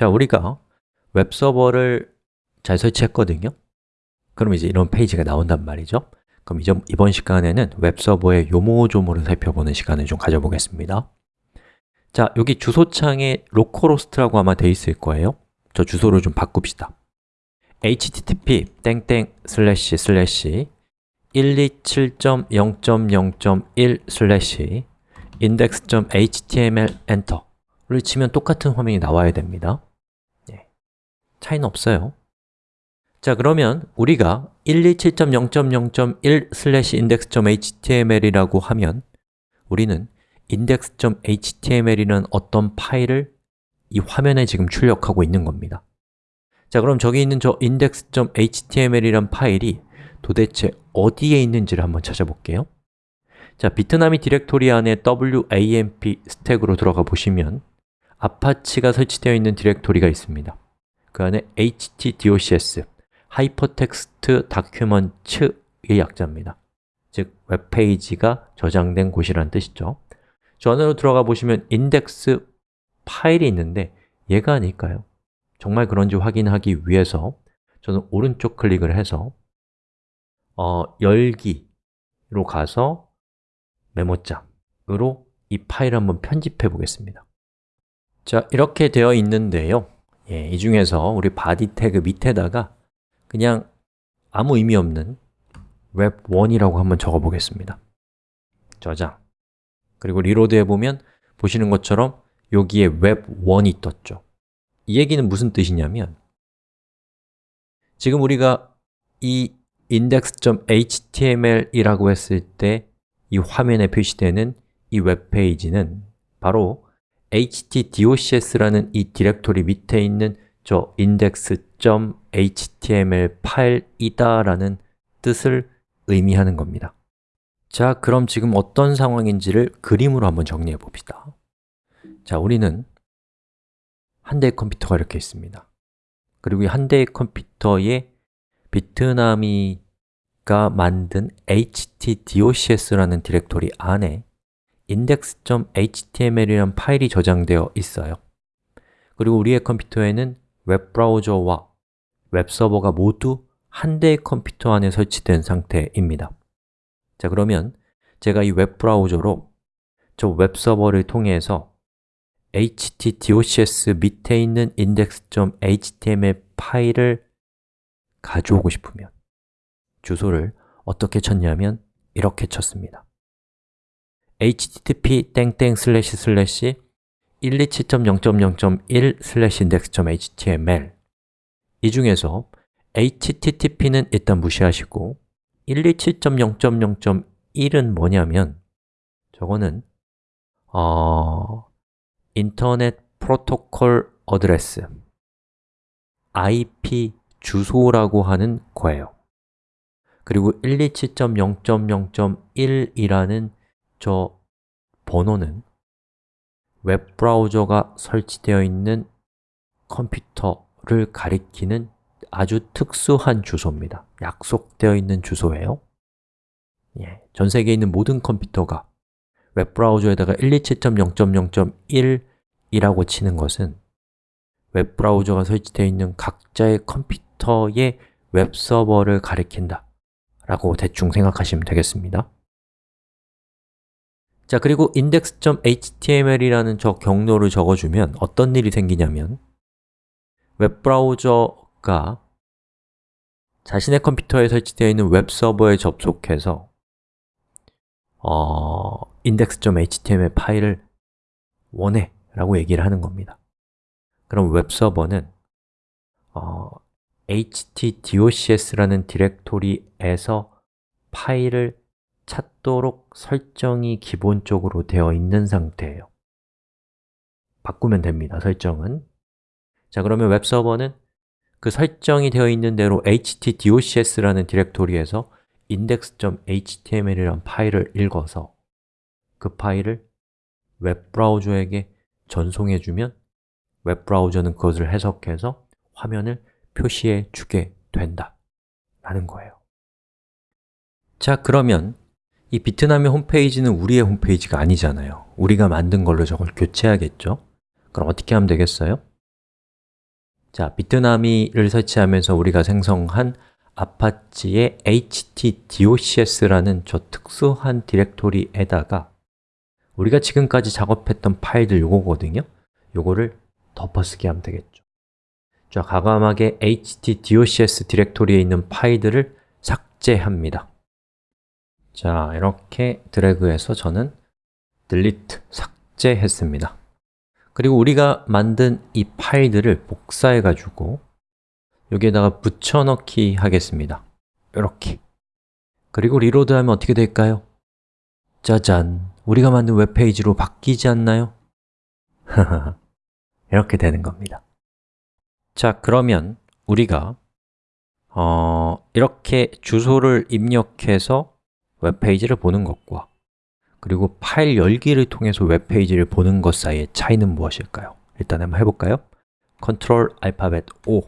자, 우리가 웹서버를 잘 설치했거든요. 그럼 이제 이런 페이지가 나온단 말이죠. 그럼 이번 시간에는 웹서버의 요모조모를 살펴보는 시간을 좀 가져보겠습니다. 자, 여기 주소창에 localhost라고 아마 돼 있을 거예요. 저 주소를 좀 바꿉시다. http 땡땡 슬래시 슬래시 127.0.0.1 슬래시 index.html 엔터를 치면 똑같은 화면이 나와야 됩니다. 예, 차이는 없어요. 자 그러면 우리가 127.0.0.1 슬래시 index.html이라고 하면 우리는 index.html이라는 어떤 파일을 이 화면에 지금 출력하고 있는 겁니다. 자 그럼 저기 있는 저 index.html이란 파일이 도대체 어디에 있는지를 한번 찾아볼게요. 자, Bitnami 디렉토리 안에 WAMP 스택으로 들어가 보시면 Apache가 설치되어 있는 디렉토리가 있습니다 그 안에 htdocs, Hypertext Documents의 약자입니다. 즉, 웹페이지가 저장된 곳이라는 뜻이죠. 저 안으로 들어가 보시면 index 파일이 있는데 얘가 아닐까요? 정말 그런지 확인하기 위해서 저는 오른쪽 클릭을 해서 어, 열기로 가서 메모장으로 이 파일을 한번 편집해 보겠습니다. 자, 이렇게 되어 있는데요 예, 이 중에서 우리 body 태그 밑에다가 그냥 아무 의미 없는 web1이라고 한번 적어 보겠습니다. 저장 그리고 reload 해보면 보시는 것처럼 여기에 web1이 떴죠. 이 얘기는 무슨 뜻이냐면 지금 우리가 이 index.html이라고 했을 때 이 화면에 표시되는 이 웹페이지는 바로 htdocs라는 이 디렉토리 밑에 있는 저 index.html 파일이다 라는 뜻을 의미하는 겁니다. 자, 그럼 지금 어떤 상황인지를 그림으로 한번 정리해 봅시다. 자, 우리는 한 대의 컴퓨터가 이렇게 있습니다. 그리고 이 한 대의 컴퓨터에 Bitnami가 만든 htdocs라는 디렉토리 안에 index.html이라는 파일이 저장되어 있어요. 그리고 우리의 컴퓨터에는 웹브라우저와 웹서버가 모두 한 대의 컴퓨터 안에 설치된 상태입니다. 자 그러면 제가 이 웹브라우저로 저 웹서버를 통해서 htdocs 밑에 있는 index.html 파일을 가져오고 싶으면 주소를 어떻게 쳤냐면 이렇게 쳤습니다 http 땡땡 슬래시 슬래시 127.0.0.1 슬래시 index.html 이 중에서 http는 일단 무시하시고 127.0.0.1은 뭐냐면 저거는 어, Internet Protocol Address IP 주소라고 하는 거예요. 그리고 127.0.0.1이라는 저 번호는 웹브라우저가 설치되어 있는 컴퓨터를 가리키는 아주 특수한 주소입니다. 약속되어 있는 주소예요. 예, 전 세계에 있는 모든 컴퓨터가 웹브라우저에다가 127.0.0.1이라고 치는 것은 웹브라우저가 설치되어 있는 각자의 컴퓨터의 웹서버를 가리킨다 라고 대충 생각하시면 되겠습니다 자, 그리고 index.html이라는 저 경로를 적어주면 어떤 일이 생기냐면 웹브라우저가 자신의 컴퓨터에 설치되어 있는 웹서버에 접속해서 어, index.html 파일을 원해 라고 얘기를 하는 겁니다. 그럼 웹서버는 어, htdocs라는 디렉토리에서 파일을 찾도록 설정이 기본적으로 되어 있는 상태예요. 바꾸면 됩니다, 설정은. 자, 그러면 웹서버는 그 설정이 되어 있는 대로 htdocs라는 디렉토리에서 index.html이라는 파일을 읽어서 그 파일을 웹브라우저에게 전송해주면 웹브라우저는 그것을 해석해서 화면을 표시해 주게 된다 라는 거예요. 자, 그러면 이 비트남의 홈페이지는 우리의 홈페이지가 아니잖아요 우리가 만든 걸로 저걸 교체하겠죠? 그럼 어떻게 하면 되겠어요? 자, 비트나미를 설치하면서 우리가 생성한 아파치의 htdocs라는 저 특수한 디렉토리에다가 우리가 지금까지 작업했던 파일들 요거거든요 요거를 덮어쓰기 하면 되겠죠 자, 과감하게 htdocs 디렉토리에 있는 파일들을 삭제합니다 자, 이렇게 드래그해서 저는 delete, 삭제했습니다 그리고 우리가 만든 이 파일들을 복사해 가지고 여기에다가 붙여넣기 하겠습니다 이렇게 그리고 리로드하면 어떻게 될까요? 짜잔! 우리가 만든 웹페이지로 바뀌지 않나요? 이렇게 되는 겁니다 자, 그러면 우리가 어, 이렇게 주소를 입력해서 웹페이지를 보는 것과 그리고 파일 열기를 통해서 웹페이지를 보는 것 사이의 차이는 무엇일까요? 일단 한번 해볼까요? 컨트롤 알파벳 O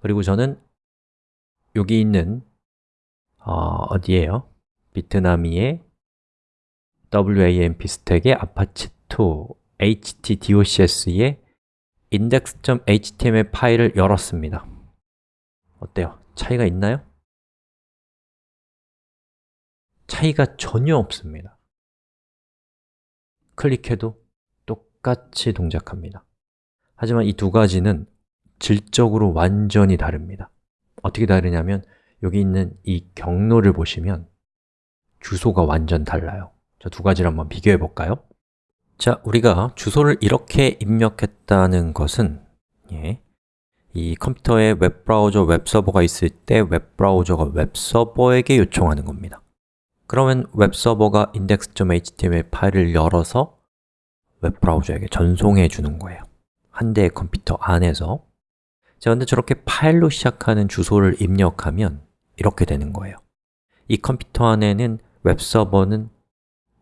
그리고 저는 여기 있는 어, 어디에요? Bitnami의 WAMP 스택의 apache2 htdocs의 index.html 파일을 열었습니다 어때요? 차이가 있나요? 차이가 전혀 없습니다. 클릭해도 똑같이 동작합니다. 하지만 이 두 가지는 질적으로 완전히 다릅니다. 어떻게 다르냐면 여기 있는 이 경로를 보시면 주소가 완전 달라요. 자, 두 가지를 한번 비교해 볼까요? 자, 우리가 주소를 이렇게 입력했다는 것은 예, 이 컴퓨터에 웹브라우저, 웹서버가 있을 때 웹브라우저가 웹서버에게 요청하는 겁니다 그러면 웹서버가 index.html 파일을 열어서 웹브라우저에게 전송해 주는 거예요. 한 대의 컴퓨터 안에서. 자, 근데 저렇게 파일로 시작하는 주소를 입력하면 이렇게 되는 거예요. 이 컴퓨터 안에는 웹서버는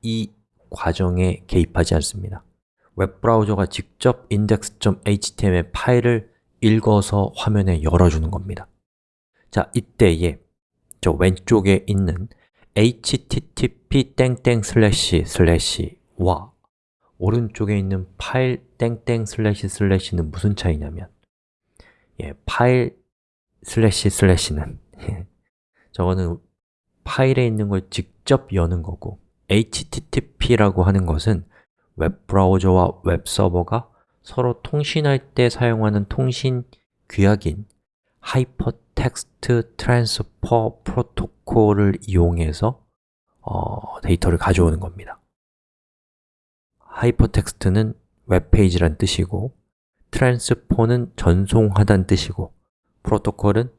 이 과정에 개입하지 않습니다. 웹브라우저가 직접 index.html 파일을 읽어서 화면에 열어주는 겁니다. 자, 이때에 저 왼쪽에 있는 http 슬래시와. 오른쪽에 있는 파일 슬래시는 무슨 차이냐면 예, 파일 슬래시 슬래시는 저거는 파일에 있는 걸 직접 여는 거고 HTTP라고 하는 것은 웹브라우저와 웹서버가 서로 통신할 때 사용하는 통신 규약인 Hypertext Transfer Protocol 을 이용해서 어, 데이터를 가져오는 겁니다. hypertext는 웹페이지란 뜻이고 transfer는 전송하다는 뜻이고 protocol은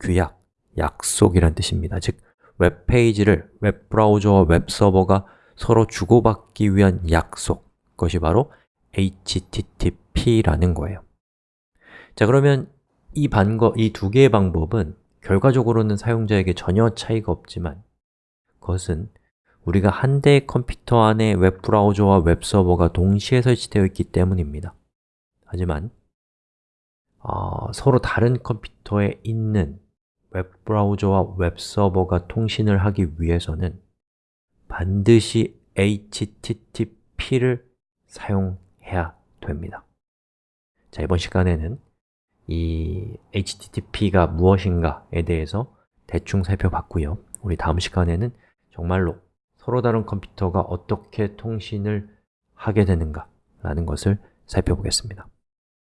규약, 약속이란 뜻입니다. 즉, 웹페이지를 웹브라우저와 웹서버가 서로 주고받기 위한 약속, 그것이 바로 HTTP라는 거예요. 자, 그러면 이 방법, 이두 개의 방법은 결과적으로는 사용자에게 전혀 차이가 없지만 그것은 우리가 한 대의 컴퓨터 안에 웹브라우저와 웹서버가 동시에 설치되어 있기 때문입니다. 하지만 어, 서로 다른 컴퓨터에 있는 웹브라우저와 웹서버가 통신을 하기 위해서는 반드시 HTTP를 사용해야 됩니다. 자, 이번 시간에는 이 HTTP가 무엇인가에 대해서 대충 살펴봤고요. 우리 다음 시간에는 정말로 서로 다른 컴퓨터가 어떻게 통신을 하게 되는가 라는 것을 살펴보겠습니다